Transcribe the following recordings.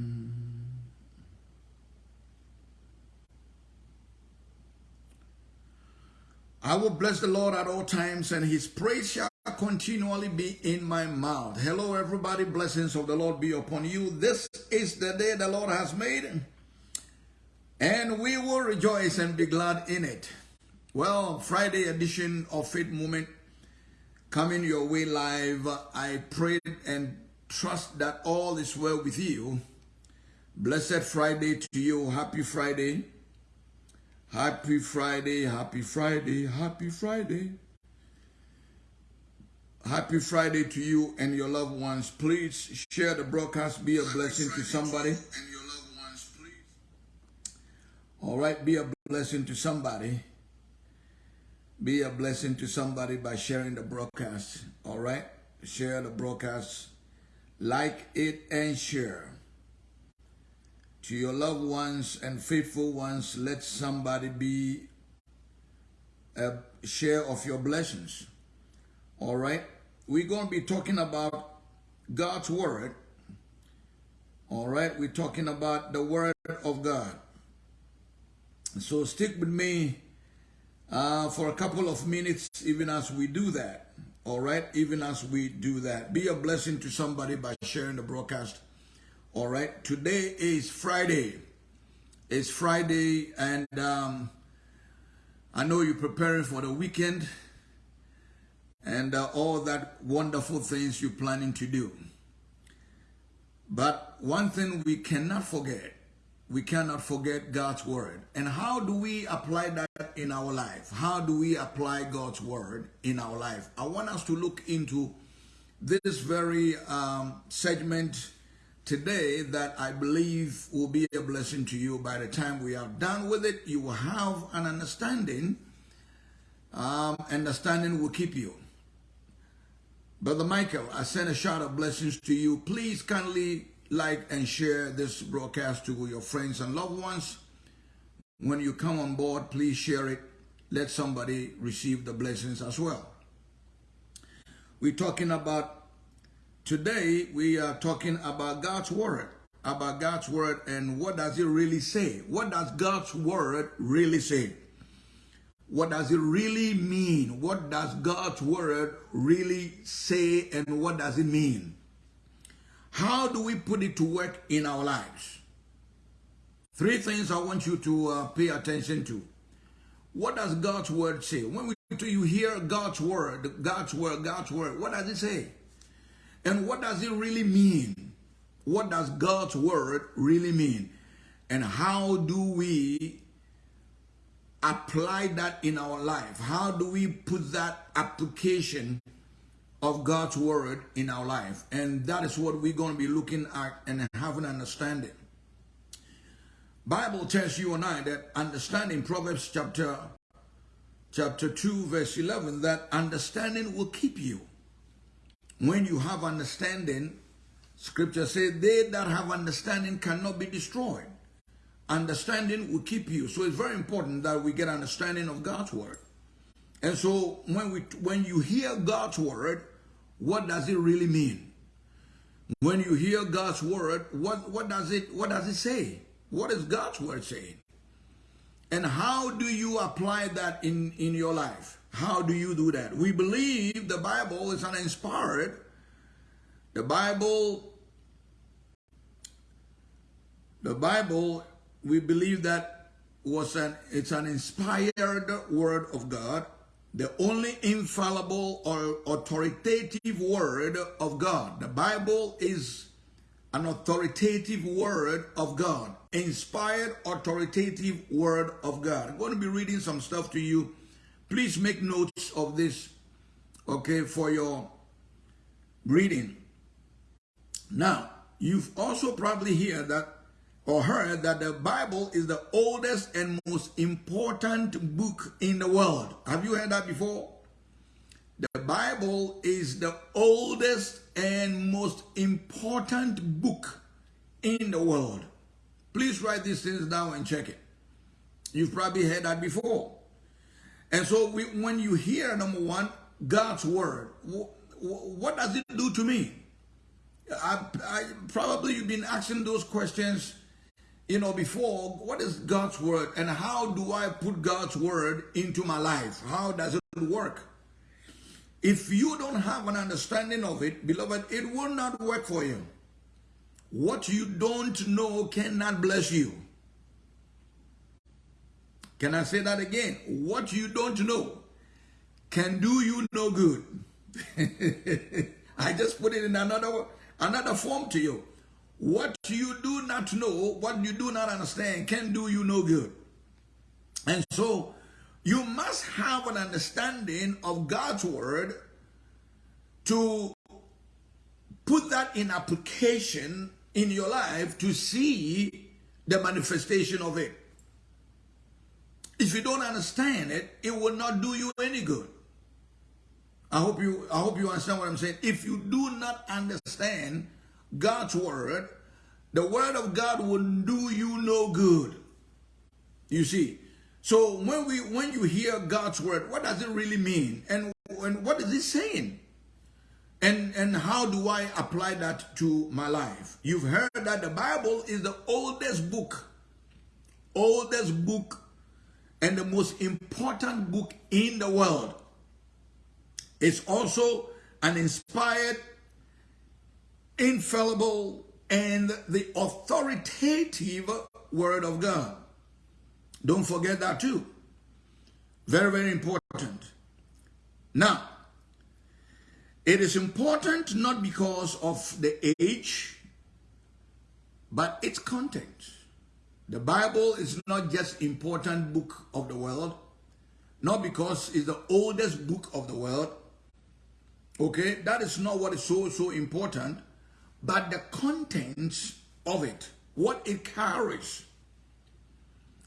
Mm. I will bless the Lord at all times, and his praise shall continually be in my mouth. Hello, everybody. Blessings of the Lord be upon you. This is the day the Lord has made, and we will rejoice and be glad in it. Well, Friday edition of Faith Movement coming your way live. I pray and trust that all is well with you. Blessed Friday to you. Happy Friday. Happy Friday, happy Friday, happy Friday. Happy Friday to you and your loved ones. Please share the broadcast. Be a blessing to somebody. and your loved ones All right, be a blessing to somebody. Be a blessing to somebody by sharing the broadcast. All right, share the broadcast. Like it and share to your loved ones and faithful ones, let somebody be a share of your blessings. All right? We're going to be talking about God's Word. All right? We're talking about the Word of God. So stick with me uh, for a couple of minutes, even as we do that. All right? Even as we do that. Be a blessing to somebody by sharing the broadcast all right, today is Friday. It's Friday, and um, I know you're preparing for the weekend and uh, all that wonderful things you're planning to do. But one thing we cannot forget, we cannot forget God's word. And how do we apply that in our life? How do we apply God's word in our life? I want us to look into this very um, segment today that I believe will be a blessing to you. By the time we are done with it, you will have an understanding. Um, understanding will keep you. Brother Michael, I send a shout of blessings to you. Please kindly like and share this broadcast to your friends and loved ones. When you come on board, please share it. Let somebody receive the blessings as well. We're talking about Today, we are talking about God's Word, about God's Word and what does it really say? What does God's Word really say? What does it really mean? What does God's Word really say and what does it mean? How do we put it to work in our lives? Three things I want you to uh, pay attention to. What does God's Word say? When we, you hear God's Word, God's Word, God's Word, what does it say? And what does it really mean? What does God's word really mean? And how do we apply that in our life? How do we put that application of God's word in our life? And that is what we're going to be looking at and having an understanding. Bible tells you and I that understanding Proverbs chapter chapter 2 verse 11 that understanding will keep you when you have understanding, scripture says, they that have understanding cannot be destroyed. Understanding will keep you. So it's very important that we get understanding of God's word. And so when we when you hear God's word, what does it really mean? When you hear God's word, what, what does it what does it say? What is God's word saying? And how do you apply that in, in your life? How do you do that? We believe the Bible is uninspired. The Bible, the Bible, we believe that was an it's an inspired word of God, the only infallible or authoritative word of God. The Bible is an authoritative word of God, inspired authoritative word of God. I'm going to be reading some stuff to you Please make notes of this, okay, for your reading. Now, you've also probably heard that or heard that the Bible is the oldest and most important book in the world. Have you heard that before? The Bible is the oldest and most important book in the world. Please write these things down and check it. You've probably heard that before. And so we, when you hear, number one, God's word, what does it do to me? I, I, probably you've been asking those questions you know, before, what is God's word and how do I put God's word into my life? How does it work? If you don't have an understanding of it, beloved, it will not work for you. What you don't know cannot bless you. Can I say that again? What you don't know can do you no good. I just put it in another another form to you. What you do not know, what you do not understand, can do you no good. And so you must have an understanding of God's word to put that in application in your life to see the manifestation of it. If you don't understand it, it will not do you any good. I hope you I hope you understand what I'm saying. If you do not understand God's word, the word of God will do you no good. You see. So when we when you hear God's word, what does it really mean? And, and what is it saying? And, and how do I apply that to my life? You've heard that the Bible is the oldest book, oldest book, and the most important book in the world. It's also an inspired, infallible, and the authoritative Word of God. Don't forget that too. Very, very important. Now, it is important not because of the age, but its content. The Bible is not just important book of the world, not because it's the oldest book of the world. Okay, that is not what is so, so important, but the contents of it, what it carries.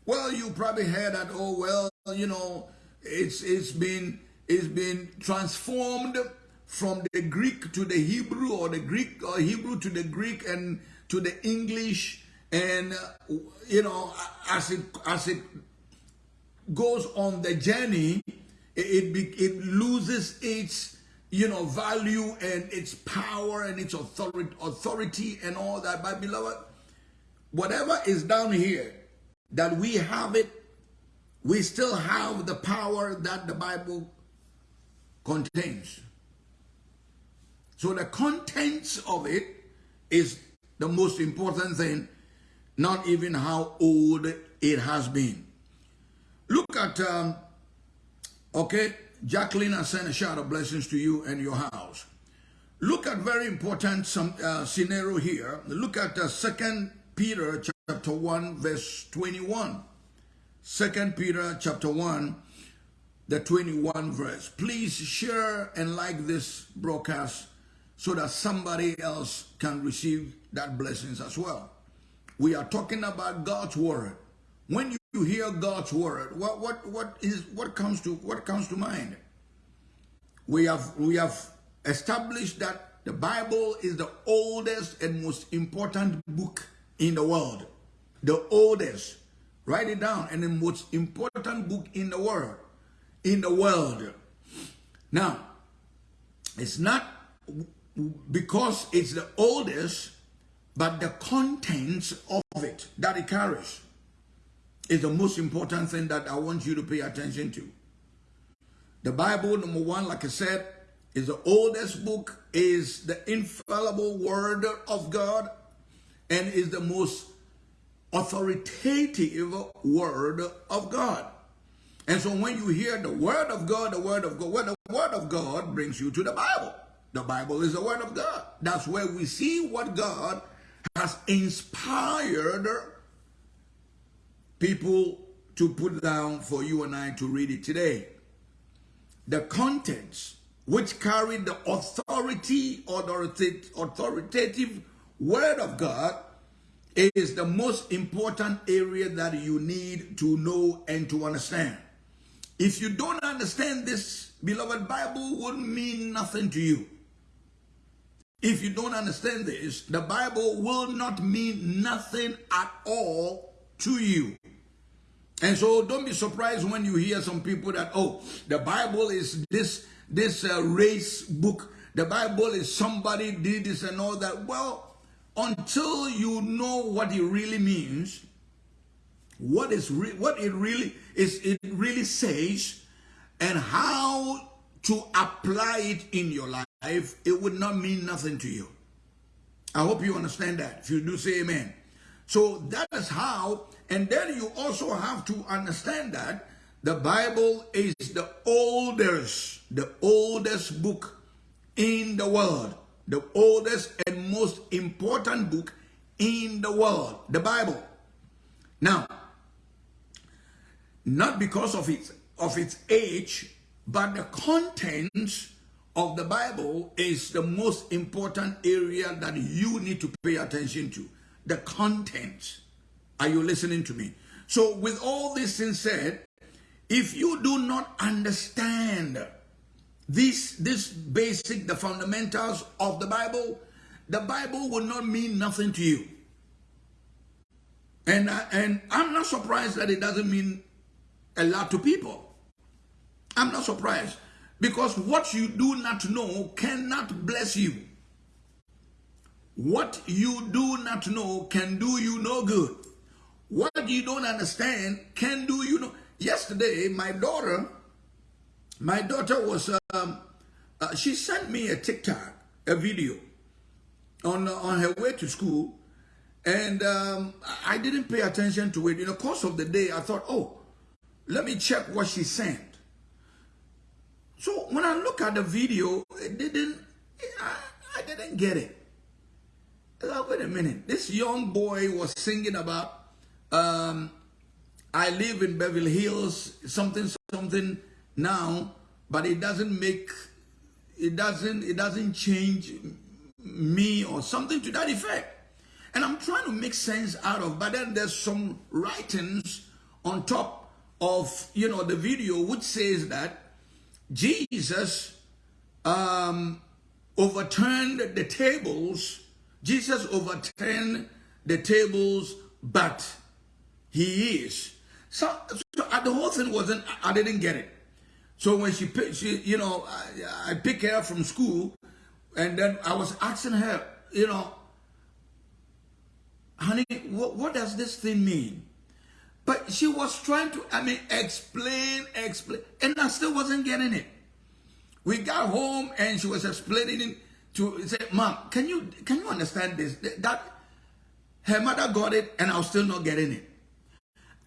Well, you probably heard that, oh, well, you know, it's, it's been, it's been transformed from the Greek to the Hebrew or the Greek or Hebrew to the Greek and to the English and you know as it as it goes on the journey it it loses its you know value and its power and its authority authority and all that. But beloved whatever is down here that we have it we still have the power that the bible contains. So the contents of it is the most important thing, not even how old it has been. Look at, um, okay, Jacqueline, I send a shout of blessings to you and your house. Look at very important some uh, scenario here. Look at uh, 2 Peter chapter 1 verse 21. 2 Peter chapter 1 the 21 verse. Please share and like this broadcast so that somebody else can receive that blessings as well. We are talking about God's word. When you hear God's word, what what what is what comes to what comes to mind? We have we have established that the Bible is the oldest and most important book in the world. The oldest. Write it down. And the most important book in the world. In the world. Now, it's not because it's the oldest, but the contents of it that it carries is the most important thing that I want you to pay attention to. The Bible, number one, like I said, is the oldest book, is the infallible word of God, and is the most authoritative word of God. And so when you hear the word of God, the word of God, well, the word of God brings you to the Bible. The Bible is the Word of God. That's where we see what God has inspired people to put down for you and I to read it today. The contents which carry the authority or the authoritative Word of God is the most important area that you need to know and to understand. If you don't understand this, beloved, Bible would mean nothing to you. If you don't understand this, the Bible will not mean nothing at all to you. And so don't be surprised when you hear some people that, oh, the Bible is this, this uh, race book. The Bible is somebody did this and all that. Well, until you know what it really means, what is what it really is it really says and how to apply it in your life, it would not mean nothing to you. I hope you understand that. If you do say amen. So that is how, and then you also have to understand that the Bible is the oldest, the oldest book in the world, the oldest and most important book in the world, the Bible. Now, not because of its of its age, but the contents of the Bible is the most important area that you need to pay attention to. The content. Are you listening to me? So with all this things said, if you do not understand this, this basic, the fundamentals of the Bible, the Bible will not mean nothing to you. And, uh, and I'm not surprised that it doesn't mean a lot to people. I'm not surprised because what you do not know cannot bless you. What you do not know can do you no good. What you don't understand can do you no yesterday my daughter my daughter was um, uh, she sent me a tiktok a video on uh, on her way to school and um, i didn't pay attention to it in the course of the day i thought oh let me check what she sent so when i look at the video it didn't i, I didn't get it like, wait a minute this young boy was singing about um, I live in Beverly Hills, something, something now, but it doesn't make, it doesn't, it doesn't change me or something to that effect. And I'm trying to make sense out of, but then there's some writings on top of, you know, the video which says that Jesus um, overturned the tables, Jesus overturned the tables, but he is so, so uh, the whole thing wasn't, I didn't get it. So when she, she you know, I, I picked her up from school and then I was asking her, you know, honey, what, what does this thing mean? But she was trying to, I mean, explain, explain, and I still wasn't getting it. We got home and she was explaining to say, Mom, can you can you understand this? That her mother got it and I was still not getting it.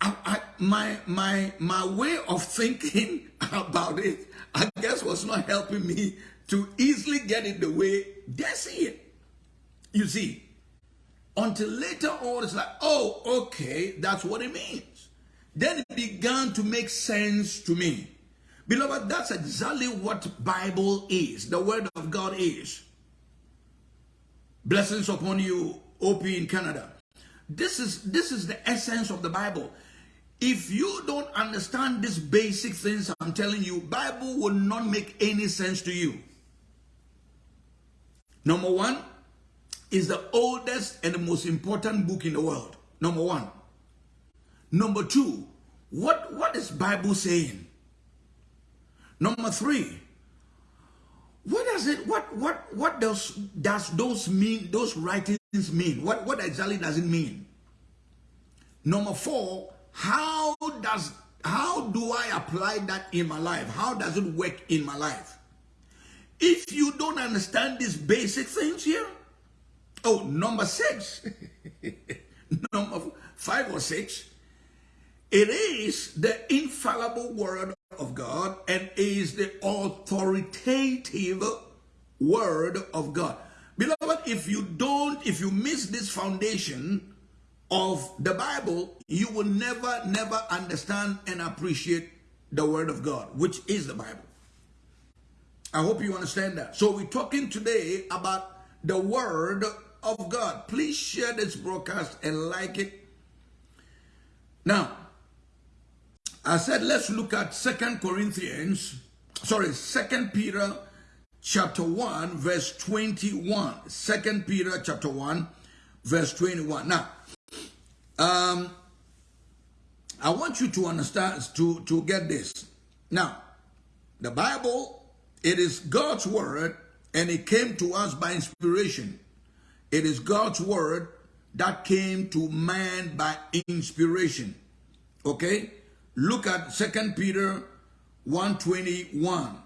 I, I, my my my way of thinking about it, I guess, was not helping me to easily get it the way they see it. You see, until later on, it's like, oh, okay, that's what it means. Then it began to make sense to me. Beloved, that's exactly what Bible is. The Word of God is. Blessings upon you, OP in Canada. This is this is the essence of the Bible. If you don't understand these basic things I'm telling you, Bible will not make any sense to you. Number one is the oldest and the most important book in the world. Number one. Number two, what, what is Bible saying? Number three, what does it, what, what, what does, does those mean, those writings mean? What, what exactly does it mean? Number four, how does how do I apply that in my life? How does it work in my life? If you don't understand these basic things here, oh, number six, number five or six, it is the infallible word of God and is the authoritative word of God. Beloved, if you don't, if you miss this foundation, of the Bible, you will never, never understand and appreciate the Word of God, which is the Bible. I hope you understand that. So we're talking today about the Word of God. Please share this broadcast and like it. Now, I said let's look at Second Corinthians, sorry, Second Peter chapter 1, verse 21. Second Peter chapter 1, verse 21. Now, um, I want you to understand, to, to get this. Now, the Bible, it is God's word and it came to us by inspiration. It is God's word that came to man by inspiration. Okay? Look at Second Peter 121.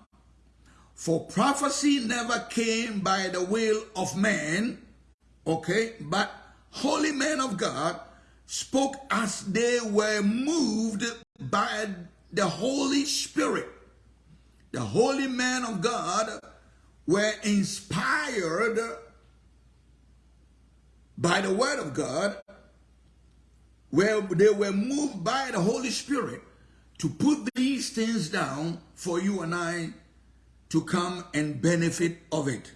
For prophecy never came by the will of man, okay, but holy men of God spoke as they were moved by the Holy Spirit. The holy men of God were inspired by the word of God, where they were moved by the Holy Spirit to put these things down for you and I to come and benefit of it.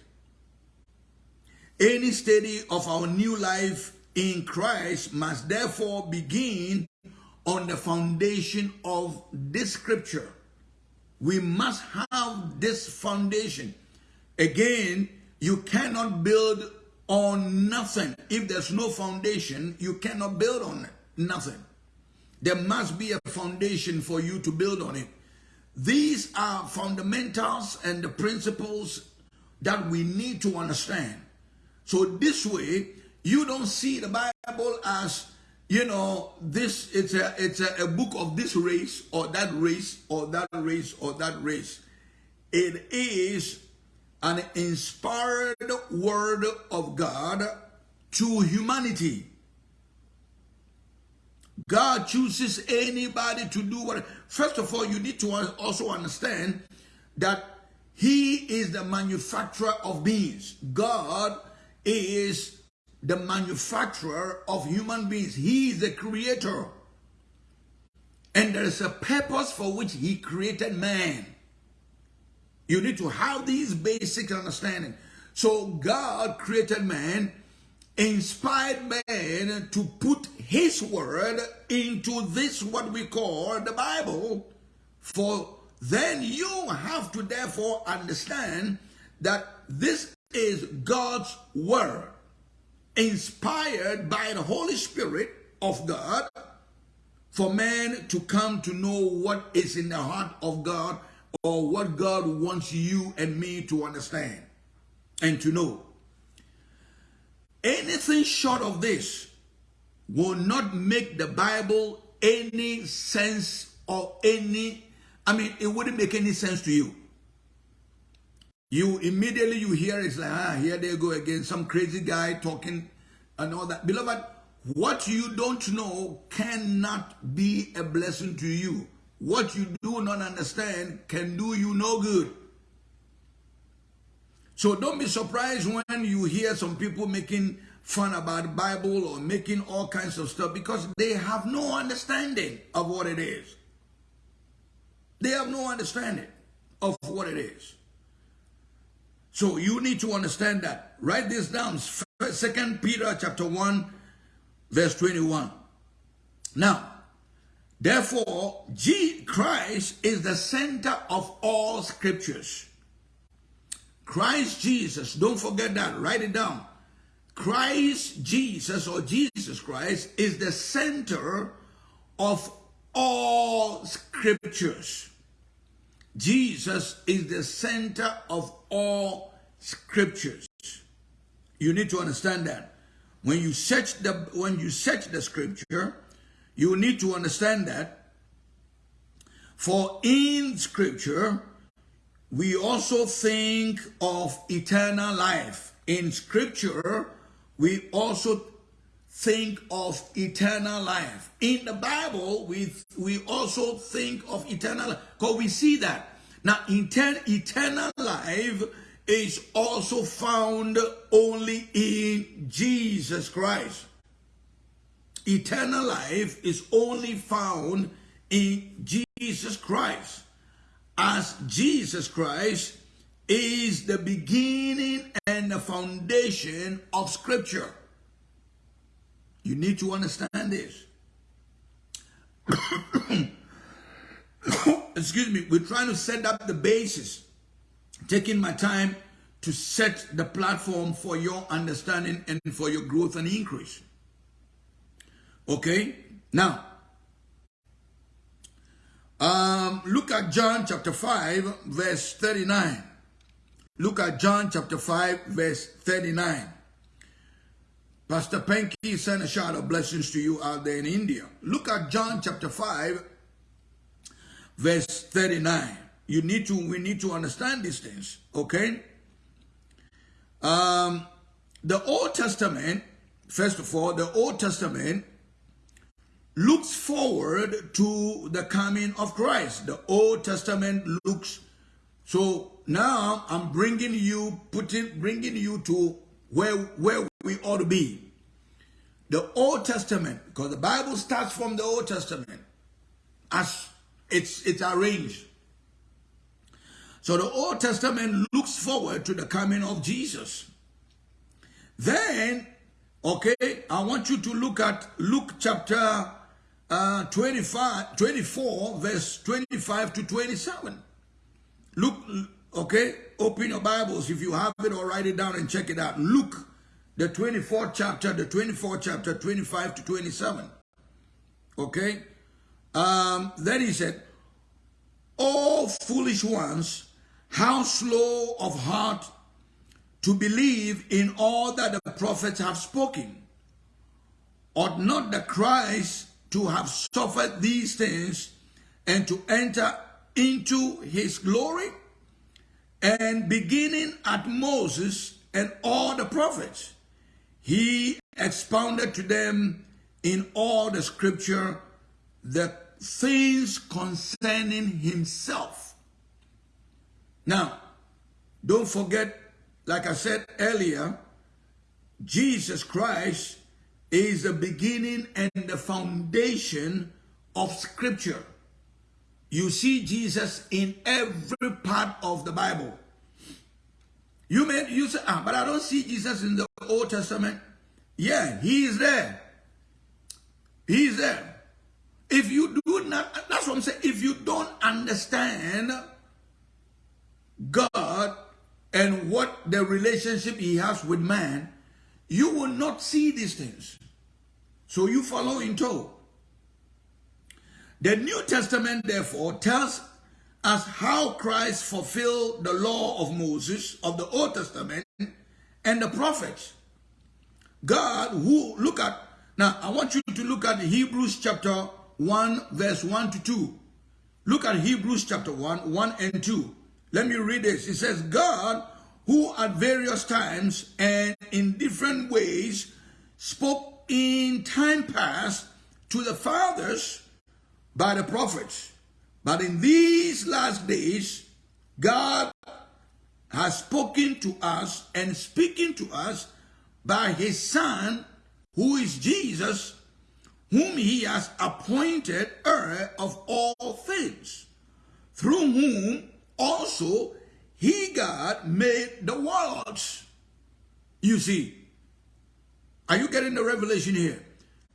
Any study of our new life in Christ must therefore begin on the foundation of this scripture. We must have this foundation. Again, you cannot build on nothing. If there's no foundation, you cannot build on it. Nothing. There must be a foundation for you to build on it. These are fundamentals and the principles that we need to understand. So this way, you don't see the Bible as, you know, this, it's a, it's a, a book of this race or that race or that race or that race. It is an inspired word of God to humanity. God chooses anybody to do what. First of all, you need to also understand that He is the manufacturer of beings. God is the manufacturer of human beings. He is the creator. And there is a purpose for which He created man. You need to have these basic understanding. So God created man inspired man to put his word into this what we call the Bible for then you have to therefore understand that this is God's word inspired by the Holy Spirit of God for man to come to know what is in the heart of God or what God wants you and me to understand and to know. Anything short of this will not make the Bible any sense or any, I mean, it wouldn't make any sense to you. You immediately you hear it's like, ah, here they go again, some crazy guy talking and all that. Beloved, what you don't know cannot be a blessing to you. What you do not understand can do you no good. So don't be surprised when you hear some people making fun about the Bible or making all kinds of stuff because they have no understanding of what it is. They have no understanding of what it is. So you need to understand that. Write this down. Second Peter chapter 1 verse 21. Now, therefore, G Christ is the center of all scriptures. Christ Jesus, don't forget that, write it down. Christ Jesus or Jesus Christ is the center of all scriptures. Jesus is the center of all scriptures. You need to understand that. When you search the when you search the scripture, you need to understand that for in scripture we also think of eternal life. In scripture, we also think of eternal life. In the Bible, we, we also think of eternal life because we see that. Now, eternal life is also found only in Jesus Christ. Eternal life is only found in Jesus Christ as Jesus Christ is the beginning and the foundation of Scripture. You need to understand this. Excuse me, we're trying to set up the basis, taking my time to set the platform for your understanding and for your growth and increase. Okay? Now, um, look at John chapter 5, verse 39. Look at John chapter 5, verse 39. Pastor Penky send a shout of blessings to you out there in India. Look at John chapter 5, verse 39. You need to, we need to understand these things, okay? Um, the Old Testament, first of all, the Old Testament looks forward to the coming of Christ. The Old Testament looks, so now I'm bringing you, putting, bringing you to where, where we ought to be. The Old Testament, because the Bible starts from the Old Testament as it's, it's arranged. So the Old Testament looks forward to the coming of Jesus. Then, okay, I want you to look at Luke chapter uh, 25, 24, verse 25 to 27. Look, okay, open your Bibles if you have it or write it down and check it out. Luke, the 24th chapter, the 24th chapter, 25 to 27. Okay? Um, then he said, all foolish ones, how slow of heart to believe in all that the prophets have spoken. Ought not the Christ to have suffered these things and to enter into his glory? And beginning at Moses and all the prophets, he expounded to them in all the scripture the things concerning himself. Now, don't forget, like I said earlier, Jesus Christ is the beginning and the foundation of scripture. You see Jesus in every part of the Bible. You may you say, ah, but I don't see Jesus in the Old Testament. Yeah, he is there. He is there. If you do not, that's what I'm saying. If you don't understand God and what the relationship he has with man, you will not see these things. So you follow in tow. The New Testament, therefore, tells us how Christ fulfilled the law of Moses, of the Old Testament, and the prophets. God, who, look at, now I want you to look at Hebrews chapter 1, verse 1 to 2. Look at Hebrews chapter 1, 1 and 2. Let me read this. It says, God, who at various times and in different ways spoke in time past to the fathers by the prophets. But in these last days, God has spoken to us and speaking to us by his son, who is Jesus, whom he has appointed heir of all things, through whom also he, God, made the worlds. You see, are you getting the revelation here?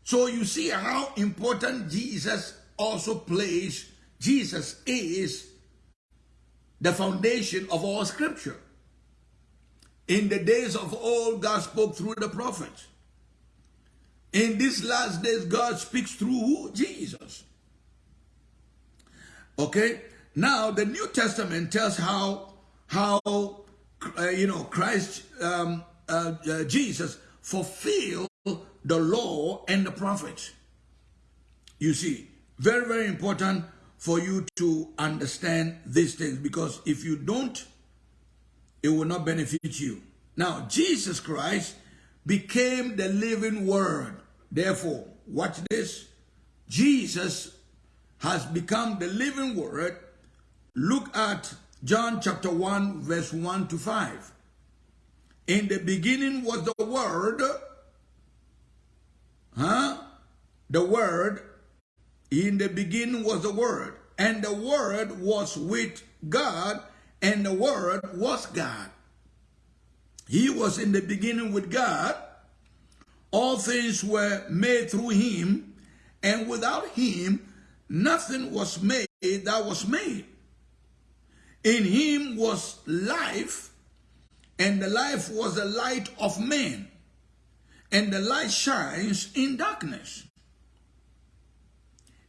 So you see how important Jesus also plays. Jesus is the foundation of all scripture. In the days of old, God spoke through the prophets. In these last days, God speaks through Jesus. Okay? Now, the New Testament tells how, how uh, you know, Christ, um, uh, uh, Jesus fulfill the law and the prophets. You see, very, very important for you to understand these things because if you don't, it will not benefit you. Now, Jesus Christ became the living word. Therefore, watch this. Jesus has become the living word. Look at John chapter 1, verse 1 to 5. In the beginning was the Word, huh? The Word, in the beginning was the Word, and the Word was with God, and the Word was God. He was in the beginning with God. All things were made through him, and without him, nothing was made that was made. In him was life, and the life was the light of men. And the light shines in darkness.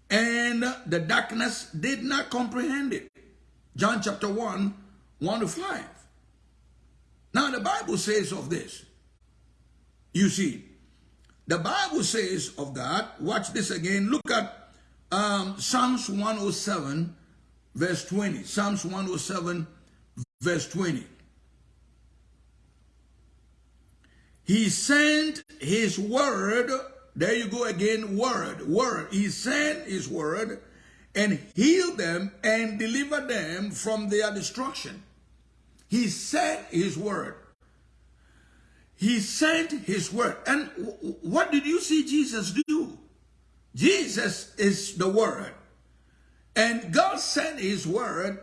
And the darkness did not comprehend it. John chapter 1, 1 to 5. Now the Bible says of this. You see, The Bible says of God, watch this again. Look at um, Psalms 107, verse 20. Psalms 107, verse 20. He sent his word, there you go again, word, word. He sent his word and healed them and delivered them from their destruction. He sent his word. He sent his word. And what did you see Jesus do? Jesus is the word. And God sent his word,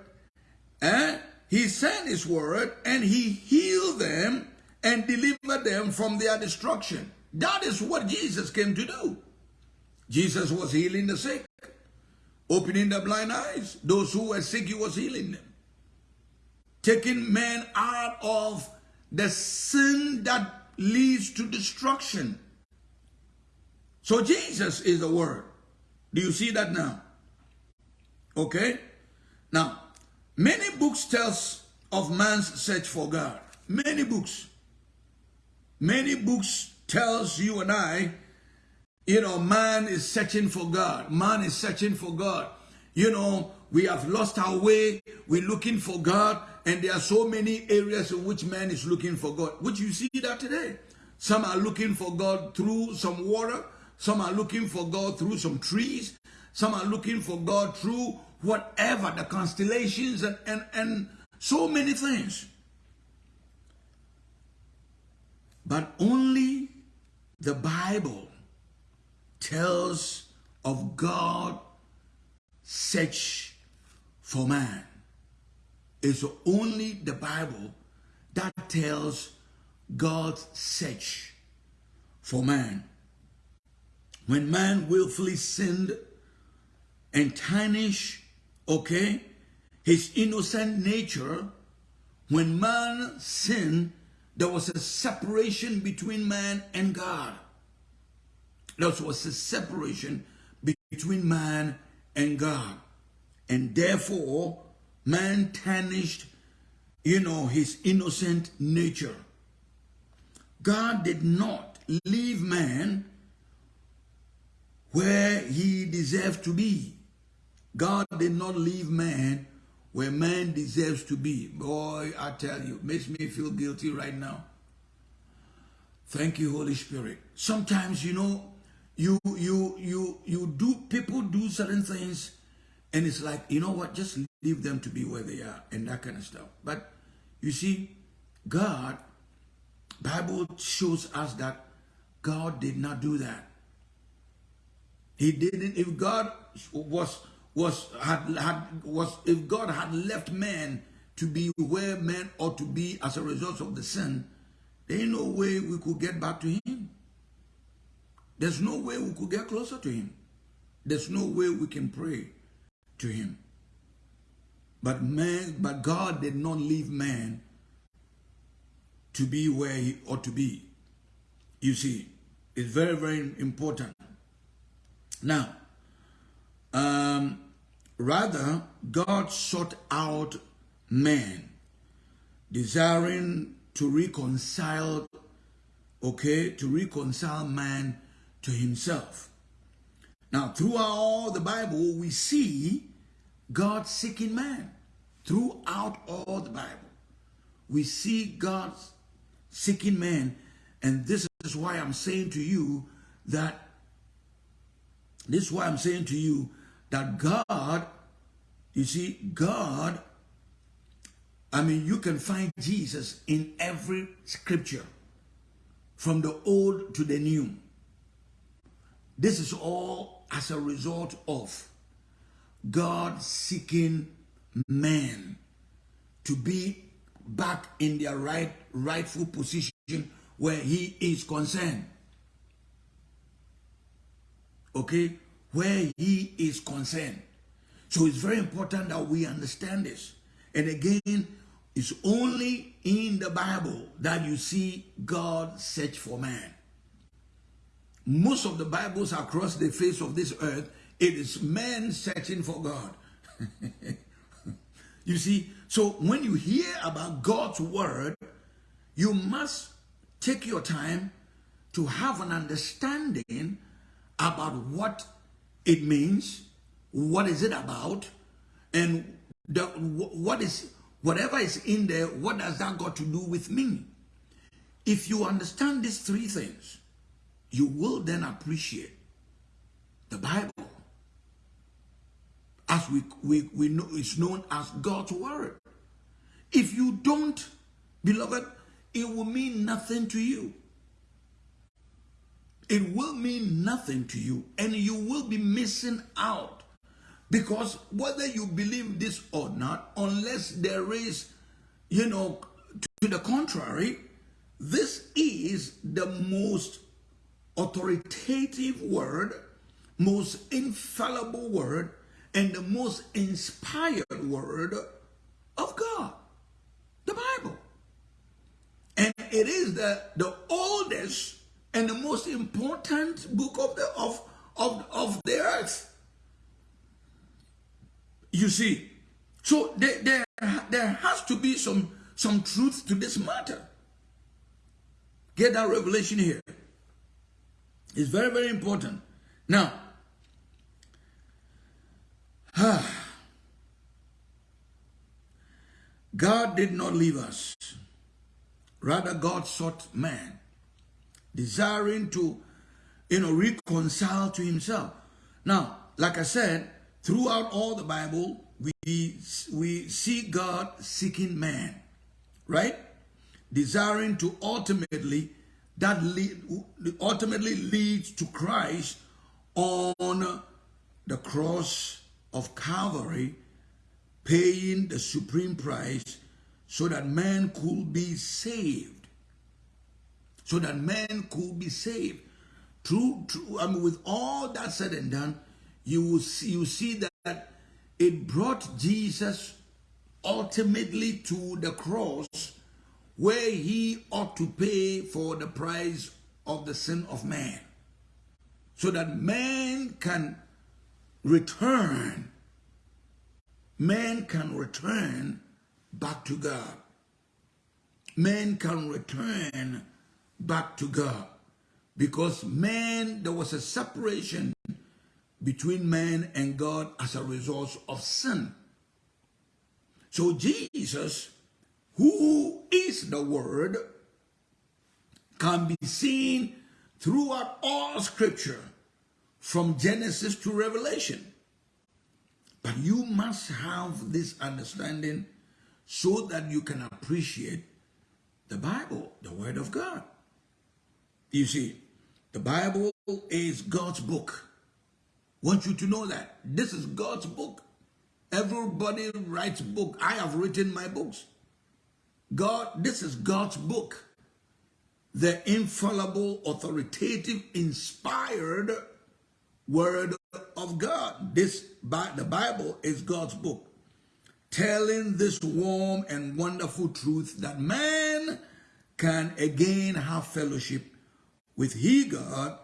and he sent his word, and he healed them and delivered them from their destruction. That is what Jesus came to do. Jesus was healing the sick, opening the blind eyes. Those who were sick, he was healing them. Taking men out of the sin that leads to destruction. So Jesus is the word. Do you see that now? Okay? Now, many books tells of man's search for God. Many books. Many books tells you and I, you know, man is searching for God. Man is searching for God. You know, we have lost our way. We're looking for God. And there are so many areas in which man is looking for God, which you see that today. Some are looking for God through some water. Some are looking for God through some trees. Some are looking for God through whatever, the constellations and, and, and so many things. But only the Bible tells of God search for man. It's only the Bible that tells God's search for man. When man willfully sinned and tarnish, okay, his innocent nature, when man sinned, there was a separation between man and God. There was a separation between man and God. And therefore, man tarnished, you know, his innocent nature. God did not leave man where he deserved to be. God did not leave man where man deserves to be. Boy, I tell you, makes me feel guilty right now. Thank you, Holy Spirit. Sometimes, you know, you you you you do people do certain things and it's like, you know what, just leave them to be where they are and that kind of stuff. But you see, God, Bible shows us that God did not do that. He didn't, if God was, was, had, had, was, if God had left man to be where man ought to be as a result of the sin, there ain't no way we could get back to him. There's no way we could get closer to him. There's no way we can pray to him. But man, but God did not leave man to be where he ought to be. You see, it's very, very important. Now, um, rather, God sought out man, desiring to reconcile, okay, to reconcile man to himself. Now, throughout the Bible, we see God seeking man throughout all the Bible. We see God seeking man. And this is why I'm saying to you that this is why I'm saying to you that God, you see, God, I mean, you can find Jesus in every scripture from the old to the new. This is all as a result of God seeking man to be back in their right rightful position where he is concerned. Okay? Where he is concerned. So it's very important that we understand this. And again, it's only in the Bible that you see God search for man. Most of the Bibles across the face of this earth it is man searching for God. you see, so when you hear about God's word, you must take your time to have an understanding about what it means, what is it about, and the, what is whatever is in there, what does that got to do with me? If you understand these three things, you will then appreciate the Bible as we, we, we know it's known as God's word. If you don't, beloved, it will mean nothing to you. It will mean nothing to you and you will be missing out because whether you believe this or not, unless there is, you know, to the contrary, this is the most authoritative word, most infallible word, and the most inspired word of God, the Bible. And it is the, the oldest and the most important book of the of, of, of the earth. You see, so there, there, there has to be some, some truth to this matter. Get that revelation here. It's very, very important. Now, God did not leave us. Rather, God sought man, desiring to, you know, reconcile to himself. Now, like I said, throughout all the Bible, we, we see God seeking man, right? Desiring to ultimately, that lead, ultimately leads to Christ on the cross of Calvary, paying the supreme price so that man could be saved. So that man could be saved. True, true. I mean, with all that said and done, you will see, you see that it brought Jesus ultimately to the cross where he ought to pay for the price of the sin of man. So that man can return. Man can return back to God. Man can return back to God. Because man, there was a separation between man and God as a result of sin. So Jesus, who is the Word, can be seen throughout all Scripture from Genesis to Revelation. But you must have this understanding so that you can appreciate the Bible, the Word of God. You see, the Bible is God's book. want you to know that. This is God's book. Everybody writes book. I have written my books. God, this is God's book. The infallible, authoritative, inspired word of God. This the Bible is God's book, telling this warm and wonderful truth that man can again have fellowship with he God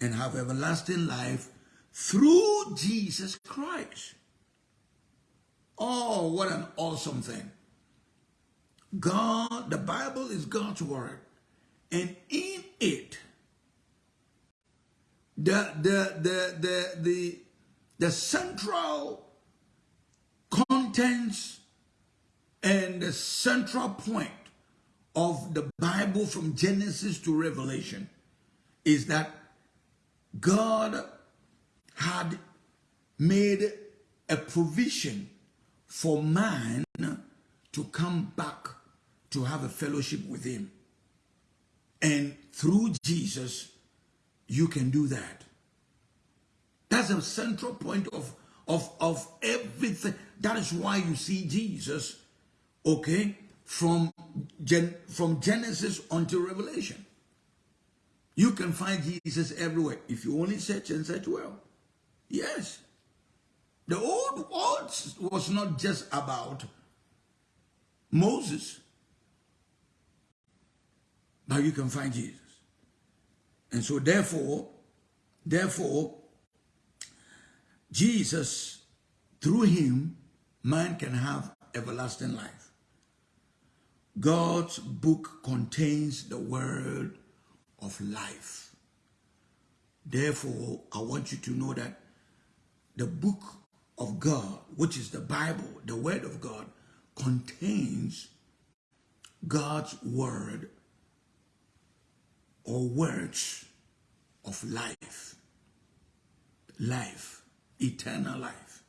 and have everlasting life through Jesus Christ. Oh, what an awesome thing. God, the Bible is God's word. And in it, the, the, the, the, the, the central contents and the central point of the Bible from Genesis to Revelation is that God had made a provision for man to come back to have a fellowship with him. And through Jesus, you can do that. That's a central point of, of, of everything. That is why you see Jesus, okay, from, Gen, from Genesis until Revelation. You can find Jesus everywhere if you only search and search well. Yes. The old world was not just about Moses, but you can find Jesus. And so therefore, therefore, Jesus, through him, man can have everlasting life. God's book contains the word of life. Therefore, I want you to know that the book of God, which is the Bible, the Word of God, contains God's Word or words of life. Life, eternal life.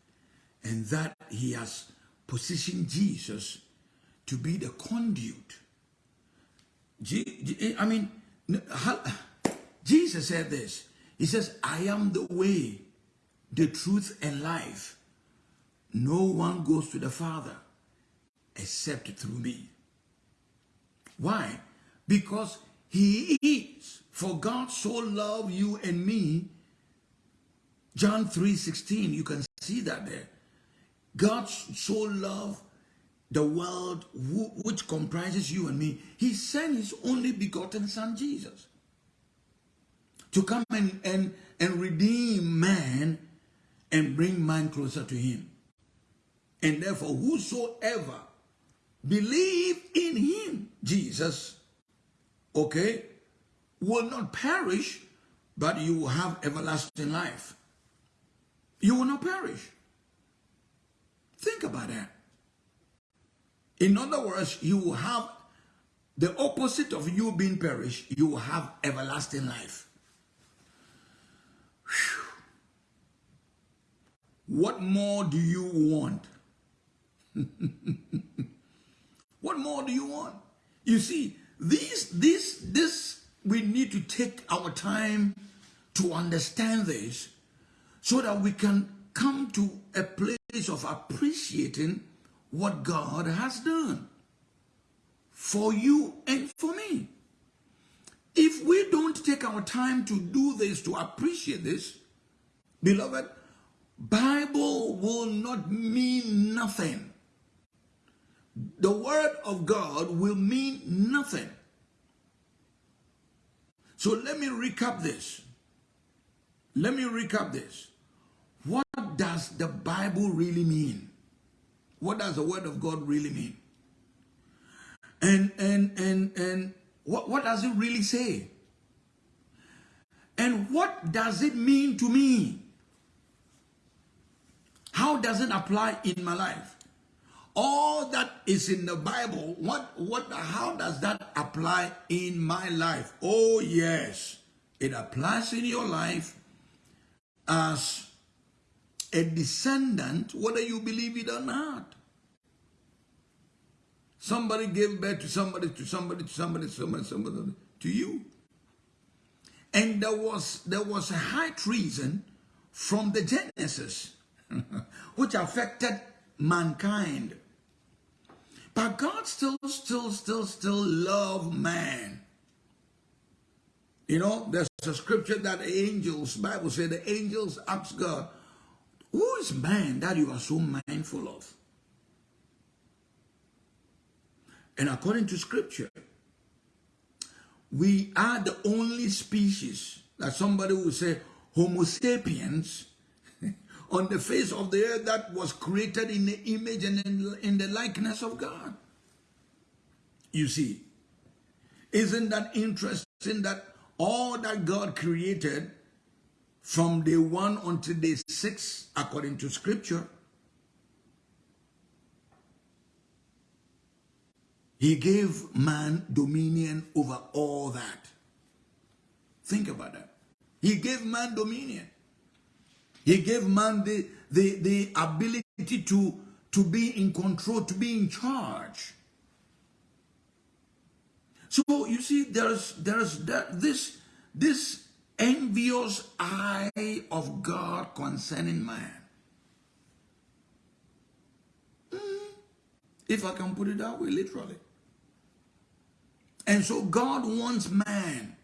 And that He has positioned Jesus to be the conduit. I mean, Jesus said this. He says, I am the way, the truth, and life. No one goes to the Father except through me. Why? Because he is. For God so loved you and me. John 3 16, you can see that there. God so loved the world which comprises you and me. He sent his only begotten son Jesus to come and, and, and redeem man and bring man closer to him. And therefore, whosoever believe in him, Jesus, okay, will not perish, but you will have everlasting life. You will not perish. Think about that. In other words, you will have the opposite of you being perished, you will have everlasting life. Whew. What more do you want? what more do you want? You see, this, this, this, we need to take our time to understand this so that we can come to a place of appreciating what God has done for you and for me. If we don't take our time to do this, to appreciate this, beloved, Bible will not mean nothing. The word of God will mean nothing. So let me recap this. Let me recap this. What does the Bible really mean? What does the word of God really mean? And and and and what, what does it really say? And what does it mean to me? How does it apply in my life? All that is in the Bible, what, what, how does that apply in my life? Oh, yes, it applies in your life as a descendant, whether you believe it or not. Somebody gave birth to somebody, to somebody, to somebody, to somebody, somebody, to you. And there was, there was a high treason from the Genesis, which affected mankind. But God still, still, still, still love man. You know, there's a scripture that the angels, Bible said the angels ask God, who is man that you are so mindful of? And according to scripture, we are the only species that somebody would say Homo sapiens on the face of the earth that was created in the image and in, in the likeness of God. You see, isn't that interesting that all that God created from day one until day six, according to scripture, he gave man dominion over all that. Think about that. He gave man dominion. He gave man the, the, the ability to, to be in control, to be in charge. So you see, there's there's that this this envious eye of God concerning man. Mm, if I can put it that way, literally. And so God wants man.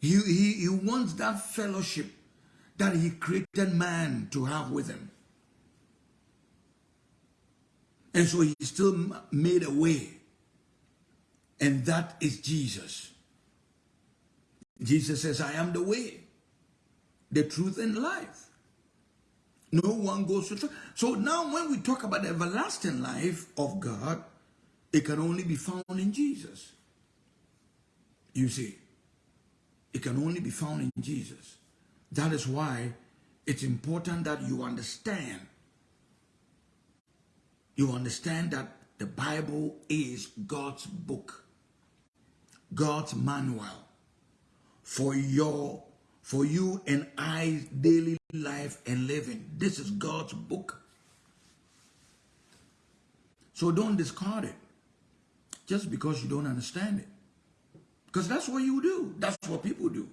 He, he, he wants that fellowship that he created man to have with him. And so he still made a way. And that is Jesus. Jesus says, I am the way, the truth, and life. No one goes to. So now when we talk about the everlasting life of God, it can only be found in Jesus. You see, it can only be found in Jesus. That is why it's important that you understand. You understand that the Bible is God's book, God's manual for your for you and I's daily life and living. This is God's book. So don't discard it just because you don't understand it. Because that's what you do. That's what people do.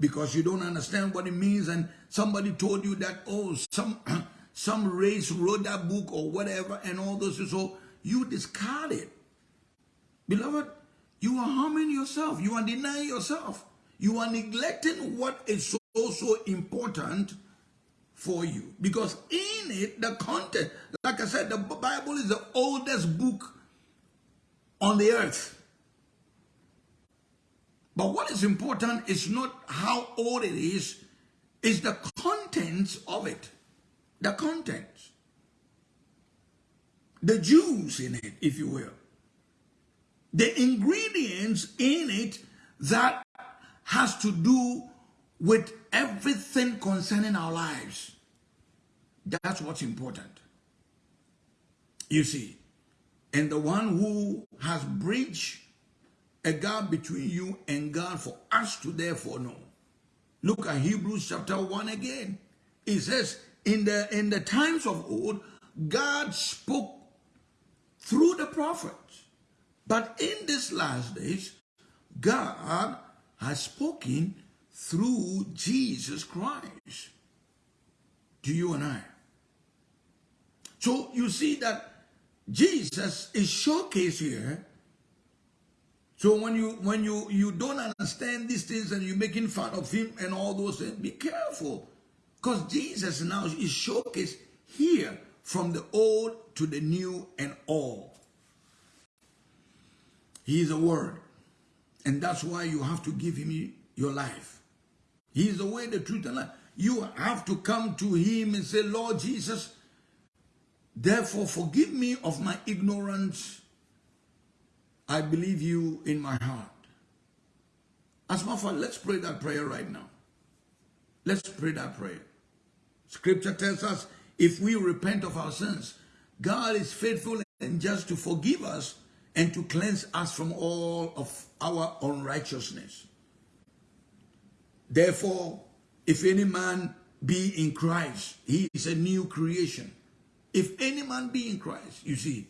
Because you don't understand what it means and somebody told you that, oh, some some race wrote that book or whatever and all those. So you discard it. Beloved, you are harming yourself. You are denying yourself. You are neglecting what is so, so important for you. Because in it, the content, like I said, the Bible is the oldest book on the earth. But what is important is not how old it is, is the contents of it. The contents. The juice in it, if you will. The ingredients in it that has to do with everything concerning our lives. That's what's important. You see, and the one who has bridged a gap between you and God for us to therefore know. Look at Hebrews chapter 1 again. It says, in the, in the times of old, God spoke through the prophets. But in these last days, God has spoken through Jesus Christ to you and I. So you see that Jesus is showcased here. So when you when you you don't understand these things and you're making fun of him and all those things, be careful. Because Jesus now is showcased here from the old to the new and all. He is a word. And that's why you have to give him your life. He is the way, the truth, and life. You have to come to him and say, Lord Jesus, therefore forgive me of my ignorance. I believe you in my heart. As my father, let's pray that prayer right now. Let's pray that prayer. Scripture tells us if we repent of our sins, God is faithful and just to forgive us and to cleanse us from all of our unrighteousness. Therefore, if any man be in Christ, he is a new creation. If any man be in Christ, you see.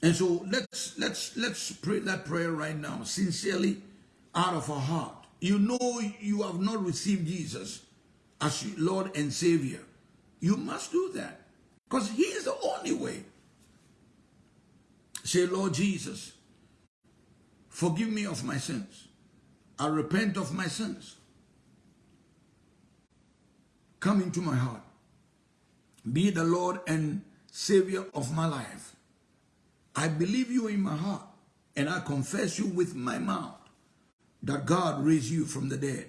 And so let's let's let's pray that prayer right now, sincerely, out of our heart. You know you have not received Jesus as Lord and Savior. You must do that. Because He is the only way. Say, Lord Jesus, forgive me of my sins. I repent of my sins. Come into my heart. Be the Lord and Savior of my life. I believe you in my heart and I confess you with my mouth that God raised you from the dead.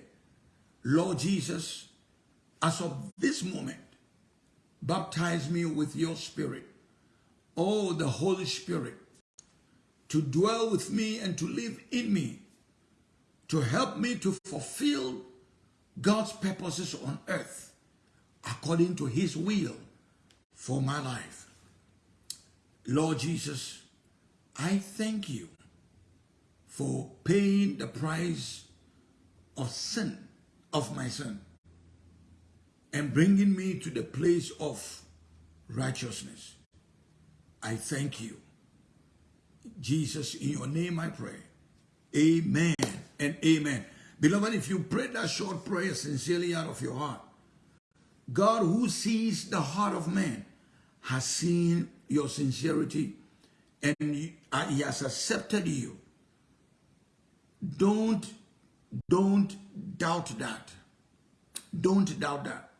Lord Jesus, as of this moment, baptize me with your spirit. Oh, the Holy Spirit, to dwell with me and to live in me, to help me to fulfill God's purposes on earth according to his will for my life. Lord Jesus, I thank you for paying the price of sin, of my sin, and bringing me to the place of righteousness. I thank you Jesus, in your name I pray. Amen and amen. Beloved, if you pray that short prayer sincerely out of your heart, God who sees the heart of man has seen your sincerity and uh, he has accepted you. Don't, don't doubt that. Don't doubt that.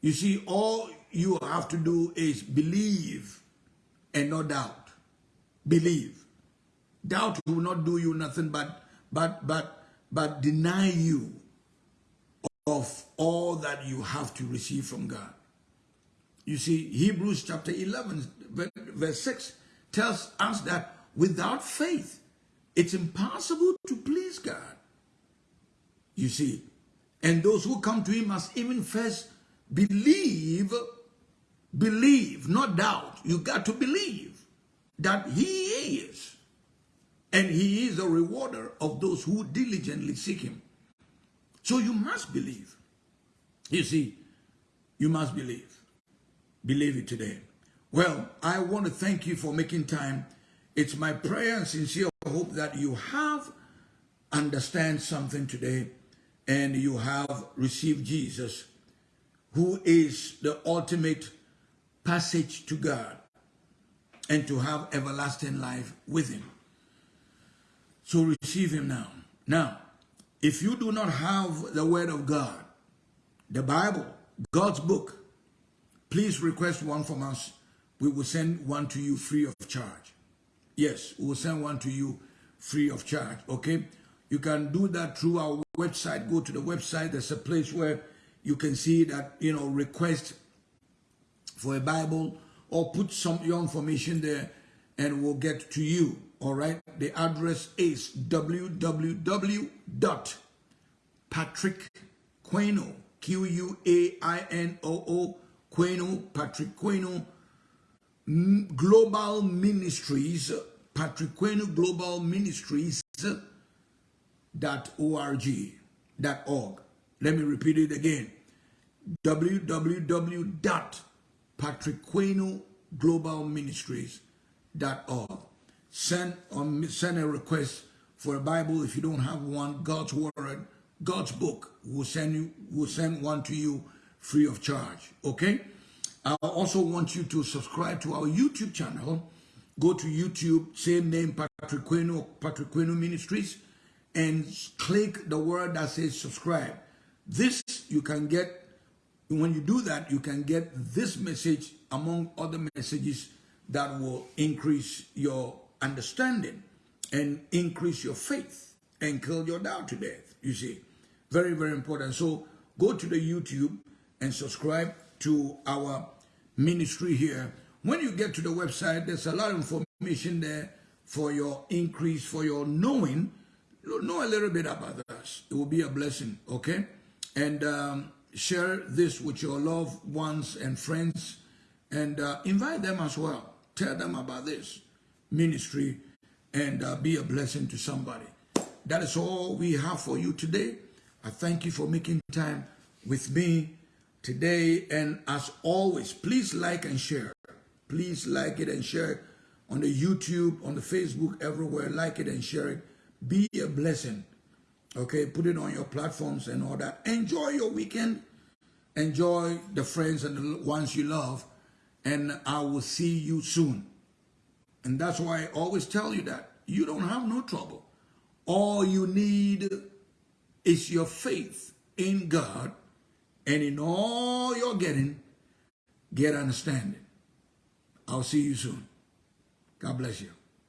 You see, all you have to do is believe and not doubt believe. Doubt will not do you nothing but but but but deny you of all that you have to receive from God. You see, Hebrews chapter 11, verse 6 tells us that without faith, it's impossible to please God. You see, and those who come to him must even first believe, believe, not doubt. You got to believe that he is. And he is a rewarder of those who diligently seek him. So you must believe. You see, you must believe. Believe it today. Well, I want to thank you for making time. It's my prayer and sincere hope that you have understand something today and you have received Jesus, who is the ultimate passage to God and to have everlasting life with him. So receive him now. Now, if you do not have the word of God, the Bible, God's book, please request one from us. We will send one to you free of charge. Yes, we will send one to you free of charge. Okay? You can do that through our website. Go to the website. There's a place where you can see that, you know, request for a Bible or put some your information there and we'll get to you. All right. The address is www.patrick Q-U-A-I-N-O-O, Quainoo, Patrick Quainoo, Global Ministries, Patrick Quainoo Global Ministries, dot org, dot org. Let me repeat it again. www.patrickquainoo Send um, send a request for a Bible if you don't have one. God's word, God's book will send you will send one to you free of charge. Okay. I also want you to subscribe to our YouTube channel. Go to YouTube, same name, Patrick Quainoo, Patrick Quainoo Ministries and click the word that says subscribe. This you can get, when you do that, you can get this message among other messages that will increase your understanding and increase your faith and kill your doubt to death. You see, very, very important. So go to the YouTube and subscribe to our ministry here. When you get to the website, there's a lot of information there for your increase, for your knowing know a little bit about us. It will be a blessing, okay? And um, share this with your loved ones and friends and uh, invite them as well. Tell them about this ministry and uh, be a blessing to somebody. That is all we have for you today. I thank you for making time with me today. And as always, please like and share. Please like it and share it on the YouTube, on the Facebook, everywhere. Like it and share it. Be a blessing. Okay, put it on your platforms and all that. Enjoy your weekend. Enjoy the friends and the ones you love. And I will see you soon. And that's why I always tell you that. You don't have no trouble. All you need is your faith in God. And in all you're getting, get understanding. I'll see you soon. God bless you.